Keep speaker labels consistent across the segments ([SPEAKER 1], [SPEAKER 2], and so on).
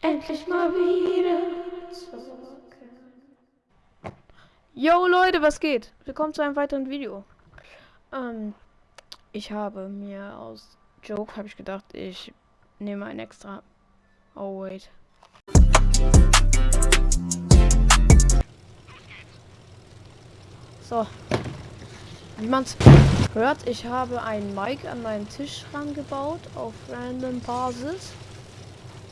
[SPEAKER 1] endlich mal wieder. Yo Leute, was geht? Willkommen zu einem weiteren Video. Ähm, ich habe mir aus Joke, habe ich gedacht, ich nehme ein extra... Oh, wait. So. Wie man's hört, ich habe ein Mic an meinen Tisch rangebaut auf random Basis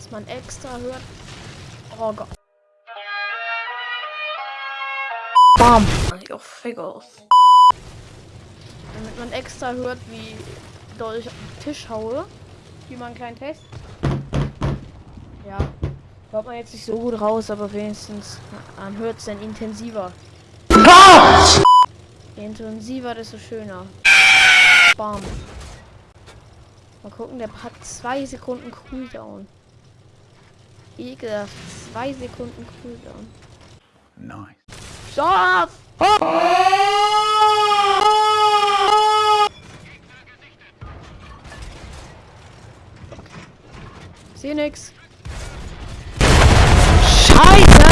[SPEAKER 1] dass man extra hört. Oh Gott. Bam. Your figures. Damit man extra hört, wie doll ich auf den Tisch haue. Wie man einen kleinen Test. Ja. Hört man jetzt nicht so gut raus, aber wenigstens man hört es dann intensiver. Je intensiver, desto schöner. Bam. Mal gucken, der hat zwei Sekunden Cooldown. Ekelhaft. Zwei Sekunden Cooldown. Nice. Schaf! Oh! Seh nix. Scheiße!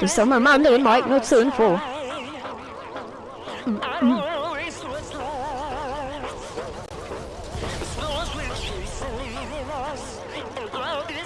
[SPEAKER 1] Das soll man mal anderen Mike nur zur Info.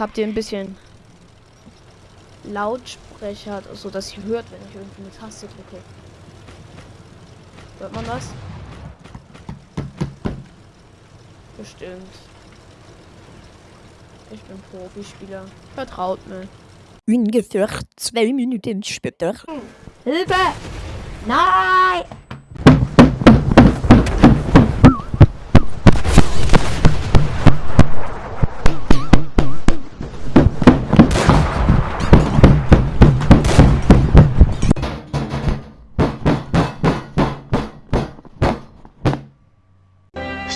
[SPEAKER 1] Jetzt habt ihr ein bisschen Lautsprecher, so dass ihr hört, wenn ich irgendwie eine Taste drücke. Hört man das? Bestimmt. Ich bin Profispieler. Vertraut mir.
[SPEAKER 2] Ungefähr zwei Minuten später.
[SPEAKER 1] Hilfe! Nein!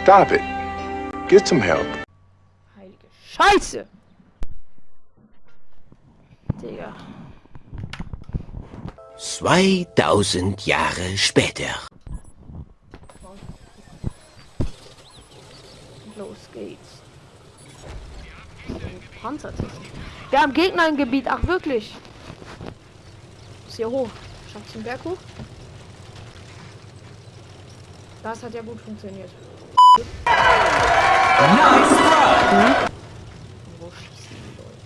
[SPEAKER 3] Stop it. Get some help.
[SPEAKER 1] Heilige Scheiße! Digga.
[SPEAKER 2] 2000 Jahre später.
[SPEAKER 1] Los geht's. Panzertechnik. Wir haben Gegner im Gebiet. Ach, wirklich? Ist hier hoch. Schafft den Berg hoch? Das hat ja gut funktioniert. Nice run. Wo schießen die Leute?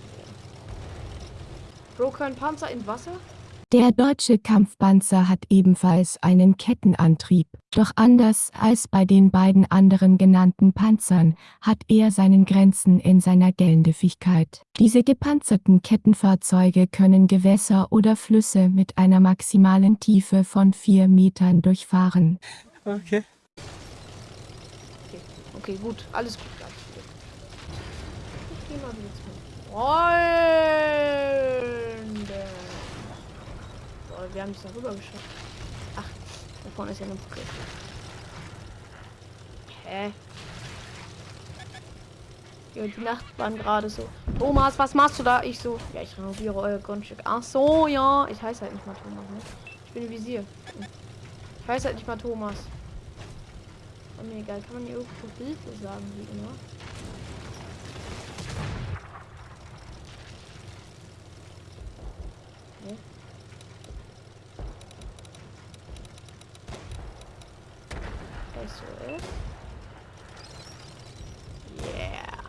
[SPEAKER 1] Bro, kein Panzer im Wasser?
[SPEAKER 4] Der deutsche Kampfpanzer hat ebenfalls einen Kettenantrieb, doch anders als bei den beiden anderen genannten Panzern hat er seinen Grenzen in seiner Geländigkeit. Diese gepanzerten Kettenfahrzeuge können Gewässer oder Flüsse mit einer maximalen Tiefe von 4 Metern durchfahren.
[SPEAKER 1] Okay. Okay, gut. Alles gut. Ich geh mal wieder zu Freunde. So, wir haben es da rüber geschafft. Ach, da vorne ist ja eine Brücke. Hä? Ja, die Nachbarn gerade so. Thomas, was machst du da? Ich so. Ja, ich renoviere euer Grundstück. Ach so, ja. Ich heiße halt nicht mal Thomas, ne? Ich bin Visier. Ich heiße halt nicht mal Thomas. Oh, mir egal, kann man hier irgendwo Hilfe sagen, wie immer. Okay. SOS. Yeah.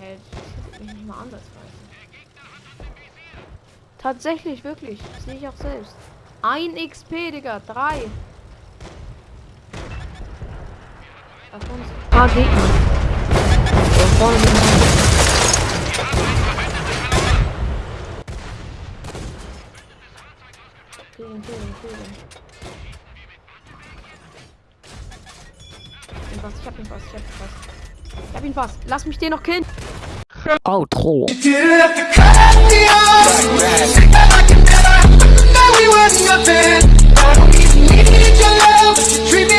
[SPEAKER 1] Hä, das mich nicht mal ansatzweise. Tatsächlich, wirklich. Das sehe ich auch selbst. Ein XP, Digga. Drei. Paar Gegner. Da vorne sind Kill ihn, kill ihn, kill ihn. Ich hab ihn fast, ich hab ihn fast, ich hab ihn fast. Ich hab hab ihn fast. Lass mich den noch killen.
[SPEAKER 5] Outro.
[SPEAKER 6] I don't even need your love, but you treat me.